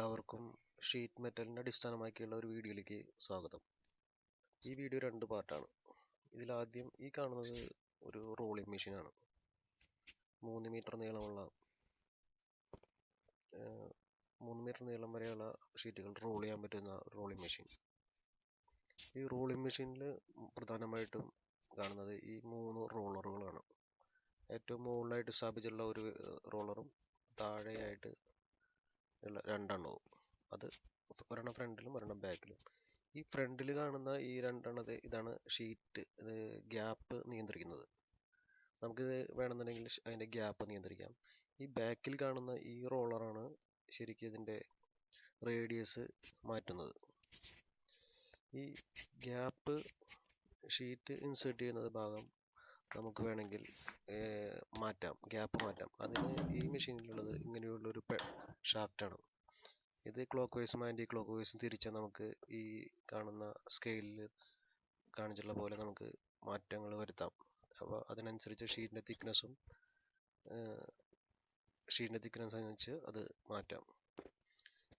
എല്ലാവർക്കും ഷീറ്റ് മെറ്റലിനെ അടിസ്ഥാനമാക്കിയുള്ള ഒരു വീഡിയോയിലേക്ക് സ്വാഗതം. ഈ വീഡിയോ രണ്ട് പാർട്ടാണ് ഇതിലാദ്യം ഈ കാണുന്നത് ഒരു റോളിംഗ് മെഷീനാണ് മൂന്ന് മീറ്റർ നീളമുള്ള മൂന്ന് മീറ്റർ നീളം വരെയുള്ള ഷീറ്റുകൾ റോൾ ചെയ്യാൻ പറ്റുന്ന റോളിംഗ് മെഷീൻ ഈ റോളിംഗ് മെഷീനിൽ പ്രധാനമായിട്ടും കാണുന്നത് ഈ മൂന്ന് റോളറുകളാണ് ഏറ്റവും മുകളിലായിട്ട് സ്ഥാപിച്ചിട്ടുള്ള ഒരു റോളറും താഴെയായിട്ട് ഉള്ള രണ്ടെണ്ണവും. അത് ഒരെണ്ണം ഫ്രണ്ടിലും ഒരെണ്ണം ബാക്കിലും. ഈ ഫ്രണ്ടിൽ കാണുന്ന ഈ രണ്ടെണ്ണത് ഇതാണ് ഷീറ്റ് ഇത് ഗ്യാപ്പ് നിയന്ത്രിക്കുന്നത്. നമുക്കിത് വേണമെന്നുണ്ടെങ്കിൽ അതിന്റെ ഗ്യാപ്പ് നിയന്ത്രിക്കാം. ഈ ബാക്കിൽ കാണുന്ന ഈ റോളറാണ് ശരിക്കും ഇതിന്റെ റേഡിയസ് മാറ്റുന്നത്. ഈ ഗ്യാപ്പ് ഷീറ്റ് ഇൻസേർട്ട് ചെയ്യുന്നത് ഭാഗം നമുക്ക് വേണമെങ്കിൽ മാറ്റാം ഗ്യാപ്പ് മാറ്റാം. അതിന് ഈ മെഷീനിലുള്ളത് ഇങ്ങനെയുള്ളൊരു ഷാഫ്റ്റാണ്. ഇത് ക്ലോക്ക് വൈസും ആന്റി ക്ലോക്ക് വൈസും തിരിച്ചാൽ നമുക്ക് ഈ കാണുന്ന സ്കെയിലിൽ കാണിച്ചിട്ടുള്ള പോലെ നമുക്ക് മാറ്റങ്ങൾ വരുത്താം. അപ്പോൾ അതിനനുസരിച്ച് ഷീറ്റിന്റെ തിക്നെസ്സും ഷീറ്റിന്റെ തിക്നെസ് അനുസരിച്ച് അത് മാറ്റാം.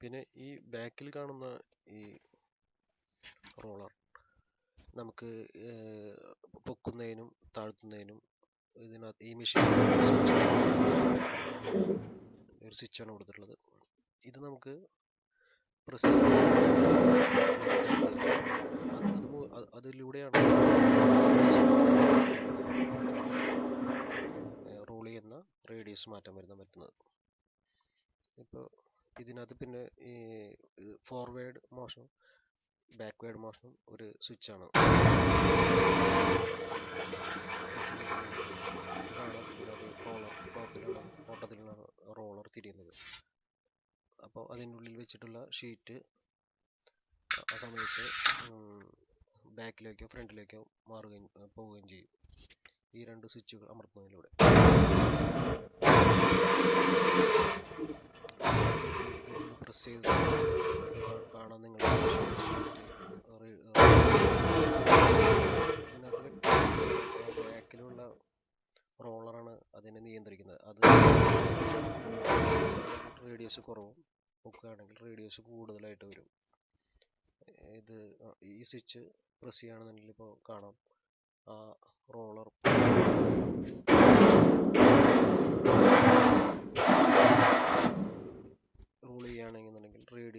പിന്നെ ഈ ബാക്കിൽ കാണുന്ന ഈ റോളർ നമുക്ക് പൊക്കുന്നതിനും താഴ്ത്തുന്നതിനും ഇതിനകത്ത് ഈ മെഷീൻ ഒരു സ്വിച്ചാണ് കൊടുത്തിട്ടുള്ളത്. ഇത് നമുക്ക് പ്രസ് അതിലൂടെയാണ് റോൾ ചെയ്യുന്ന റേഡിയസ് മാറ്റം വരുന്ന പറ്റുന്നത്. ഇപ്പോൾ ഇതിനകത്ത് പിന്നെ ഈ ഫോർവേഡ് മോഷനും ബാക്ക്വേഡ് മോഷനും ഒരു സ്വിച്ച് ആണ്. ഓട്ടത്തിലുള്ള റോളർ തിരിയുന്നത്. അപ്പോൾ അതിന്റെ ഉള്ളിൽ വെച്ചിട്ടുള്ള ഷീറ്റ് ആ സമയത്ത് ബാക്കിലേക്കോ ഫ്രണ്ടിലേക്കോ മാറുകയും പോവുകയും ചെയ്യും. ഈ രണ്ട് സ്വിച്ചുകൾ അമർത്തുന്നതിലൂടെ. പ്രസ് ചെയ്ത് കാണാൻ നിങ്ങൾ ബാക്കിലുള്ള റോളറാണ് അതിനെ നിയന്ത്രിക്കുന്നത്. അത് റേഡിയസ് കുറവും. നോക്കുകയാണെങ്കിൽ റേഡിയസ് കൂടുതലായിട്ട് വരും. ഇത് ഈ സ്വിച്ച് പ്രസ് ചെയ്യുകയാണെന്നുണ്ടെങ്കിൽ ഇപ്പോൾ കാണാം. ആ റോളർ റോൾ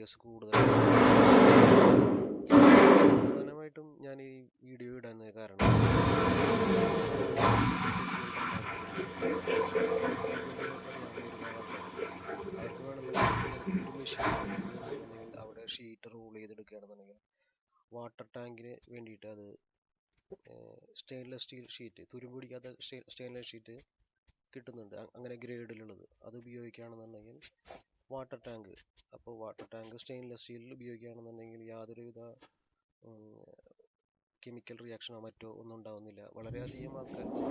റേഡിയസ് കൂടുതൽ പ്രധാനമായിട്ടും ഞാൻ ഈ വീഡിയോ ഇടാൻ കാരണം അവിടെ ഷീറ്റ് റൂൾ ചെയ്തെടുക്കുകയാണെന്നുണ്ടെങ്കിൽ വാട്ടർ ടാങ്കിന് വേണ്ടിയിട്ട് അത് സ്റ്റെയിൻലെസ് സ്റ്റീൽ ഷീറ്റ് തുരുമ്പ് പിടിക്കാത്ത സ്റ്റെയിൻലെസ് ഷീറ്റ് കിട്ടുന്നുണ്ട്. അങ്ങനെ ഗ്രേഡിലുള്ളത് അത് ഉപയോഗിക്കുകയാണെന്നുണ്ടെങ്കിൽ വാട്ടർ ടാങ്ക്. അപ്പോൾ വാട്ടർ ടാങ്ക് സ്റ്റെയിൻലെസ് സ്റ്റീലിൽ ഉപയോഗിക്കുകയാണെന്നുണ്ടെങ്കിൽ യാതൊരുവിധ കെമിക്കൽ റിയാക്ഷനോ മറ്റോ ഒന്നും ഉണ്ടാവുന്നില്ല. വളരെയധികം ആൾക്കാർക്ക്.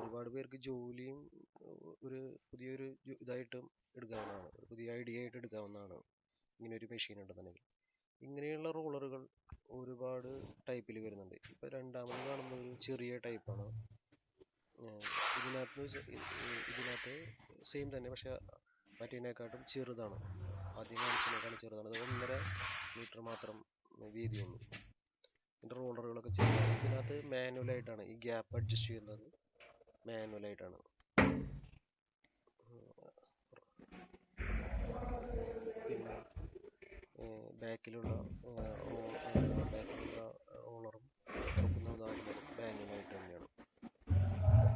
ഒരുപാട് പേർക്ക് ജോലിയും ഒരു പുതിയൊരു ഇതായിട്ട് എടുക്കാവുന്നതാണ്. ഒരു പുതിയ ഐഡിയ ആയിട്ട് എടുക്കാവുന്നതാണ്. ഇങ്ങനെ ഒരു മെഷീൻ ഉണ്ടെന്നുണ്ടെങ്കിൽ. ഇങ്ങനെയുള്ള റോളറുകൾ ഒരുപാട് ടൈപ്പിൽ വരുന്നുണ്ട്. ഇപ്പം രണ്ടാമത് കാണുന്ന ഒരു ചെറിയ ടൈപ്പാണ് ഇതിനകത്ത് ഇതിനകത്ത് സെയിം തന്നെ. പക്ഷെ മറ്റേതിനെക്കാട്ടും ചെറുതാണ്. ആദ്യം കാണിച്ചതിനേക്കാളും ചെറുതാണ്. അത് ഒന്നര മീറ്റർ മാത്രം വീതിയുള്ളൂ. ഇതിന്റെ റോളറുകളൊക്കെ ചെറുതാണ് ഇതിനകത്ത് മാനുവലായിട്ടാണ് ഈ ഗ്യാപ്പ് അഡ്ജസ്റ്റ് ചെയ്യുന്നത്. മാനുവലായിട്ടാണ് പിന്നെ ബാക്കിലുള്ള ബാക്കിലുള്ള റോളറും തുറക്കുന്നതാകുന്നത് മാനുവലായിട്ട് തന്നെയാണ്.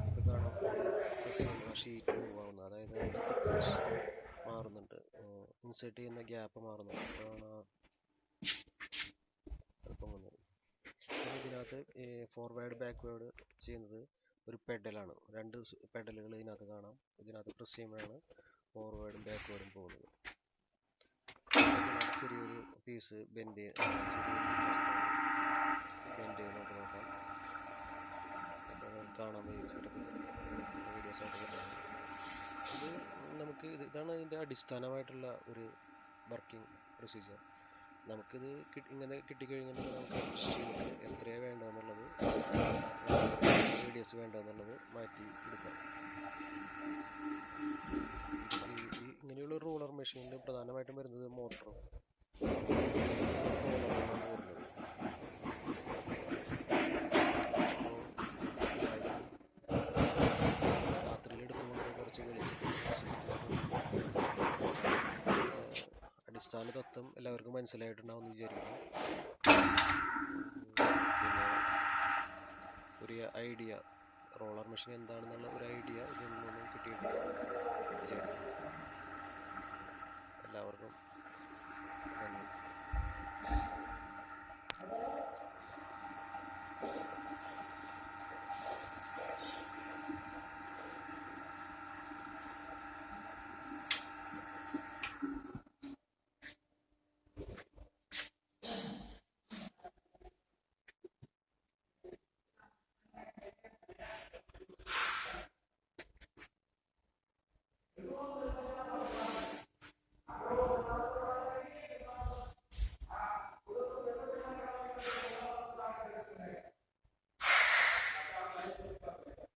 ഇപ്പോൾ കാണാം ഷീറ്റ് ഇൻസേർട്ട് ചെയ്യുന്ന ഗ്യാപ്പ് മാറുന്നത് ഇതിനകത്ത് ഫോർവേഡ് ബാക്ക്വേഡ് ചെയ്യുന്നത് ഒരു പെഡലാണ് രണ്ട് പെഡലുകൾ ഇതിനകത്ത് കാണാം. ഇതിനകത്ത് പ്രസ് ചെയ്യുമ്പോഴാണ് ഫോർവേഡും ബാക്ക്വേഡും പോകുന്നത്. ചെറിയൊരു പീസ് ബെൻഡ് ബെൻഡ് നമുക്ക് നോക്കാം. കാണാൻ ഈ വീഡിയോസ് ആയിട്ട് ഇത് നമുക്ക് ഇത് ഇതാണ് ഇതിന്റെ അടിസ്ഥാനമായിട്ടുള്ള ഒരു വർക്കിംഗ് പ്രൊസീജിയർ നമുക്കിത് ഇങ്ങനെ കിട്ടിക്കഴിഞ്ഞാൽ നമുക്ക് അഡ്ജസ്റ്റ് ചെയ്തിട്ട് എത്രയാണ് വേണ്ടതെന്നുള്ളത് റേഡിയസ് വേണ്ടതെന്നുള്ളത് മാറ്റി എടുക്കാം. ഇങ്ങനെയുള്ള റൂളർ മെഷീനിൽ പ്രധാനമായിട്ടും വരുന്നത് മോട്ടറും അർത്ഥം എല്ലാവർക്കും മനസ്സിലായിട്ടുണ്ടാവും എന്ന് വിചാരിക്കുന്നു. പിന്നെ ഒരു ഐഡിയ റോളർ മെഷീൻ എന്താണെന്നുള്ള ഒരു ഐഡിയ ഇതിൽ നിന്നും കിട്ടിയിട്ടുണ്ട് എല്ലാവർക്കും